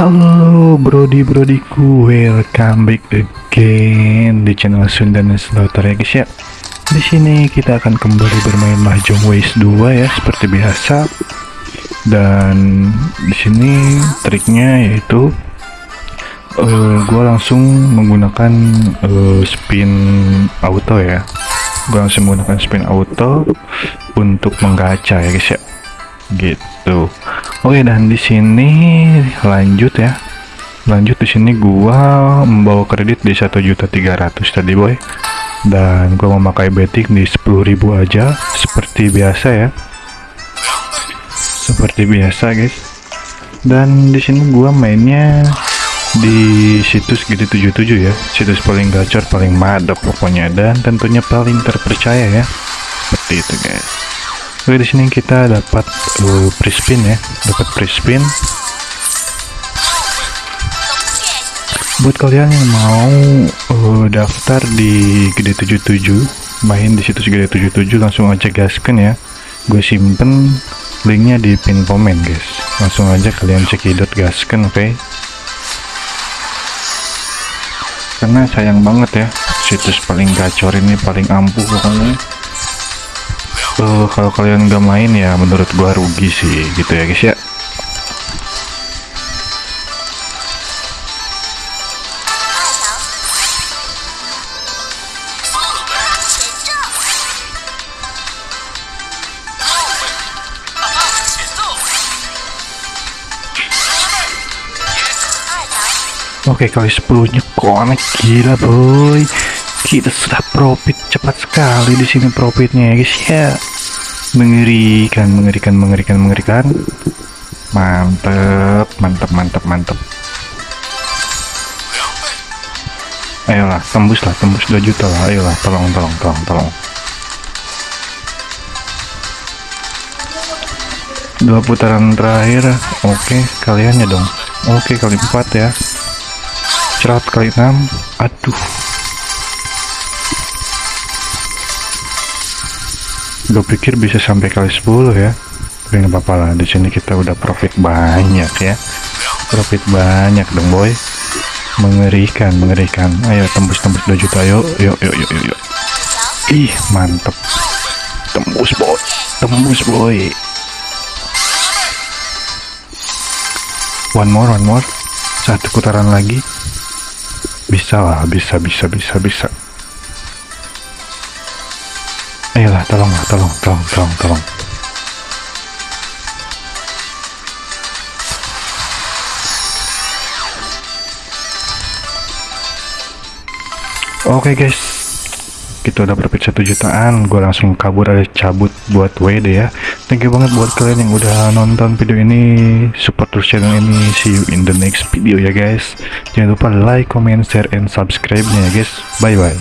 Halo brody brodiku, welcome back again di channel Sundan Slaughter ya guys ya. Di sini kita akan kembali bermain Mahjong Ways 2 ya seperti biasa. Dan di sini triknya yaitu uh, eh, gue langsung menggunakan uh, spin auto ya. Gue langsung menggunakan spin auto untuk menggacha ya guys ya. Gitu. Oke dan di sini lanjut ya. Lanjut di sini gua membawa kredit di satu juta tiga ratus tadi boy. Dan gua memakai betting di sepuluh ribu aja seperti biasa ya. Seperti biasa guys. Dan di sini gua mainnya di situs GD77 ya. Situs paling gacor, paling madep pokoknya dan tentunya paling terpercaya ya. Seperti itu guys. Oke di sini kita dapat uh, free spin ya, dapat free spin. Buat kalian yang mau uh, daftar di GD77, main di situs GD77 langsung aja gaskan ya. Gue simpen linknya di pin komen guys. Langsung aja kalian cekidot gaskan oke. Okay? Karena sayang banget ya, situs paling gacor ini paling ampuh pokoknya uh, kalau kalian nggak main ya menurut gua rugi sih gitu ya guys ya. Oke kali 10 nya connect gila boy kita sudah profit cepat sekali di sini profitnya ya guys. Ya mengerikan mengerikan mengerikan mengerikan. Mantep mantep mantep mantep. Ayolah tembus lah tembus 2 juta lah. Ayolah tolong tolong tolong tolong. Dua putaran terakhir. Oke kalian ya dong. Oke kali empat ya. Cerat kali enam. Aduh gue pikir bisa sampai kali 10 ya. Tapi nggak apa-apa lah di sini kita udah profit banyak ya. Profit banyak dong boy. Mengerikan mengerikan. Ayo tembus tembus 2 juta. Yuk yuk yuk yuk yuk, yuk. ih mantep. Tembus boy. Tembus boy. One more one more. Satu putaran lagi. Bisa lah bisa bisa bisa bisa Ayolah, tolong, tolong, tolong, tolong, tolong. Oke okay guys, kita udah profit satu jutaan. Gue langsung kabur aja cabut buat WD ya. Thank you banget buat kalian yang udah nonton video ini. Support terus channel ini. See you in the next video ya guys. Jangan lupa like, comment, share, and subscribe nya ya guys. Bye bye.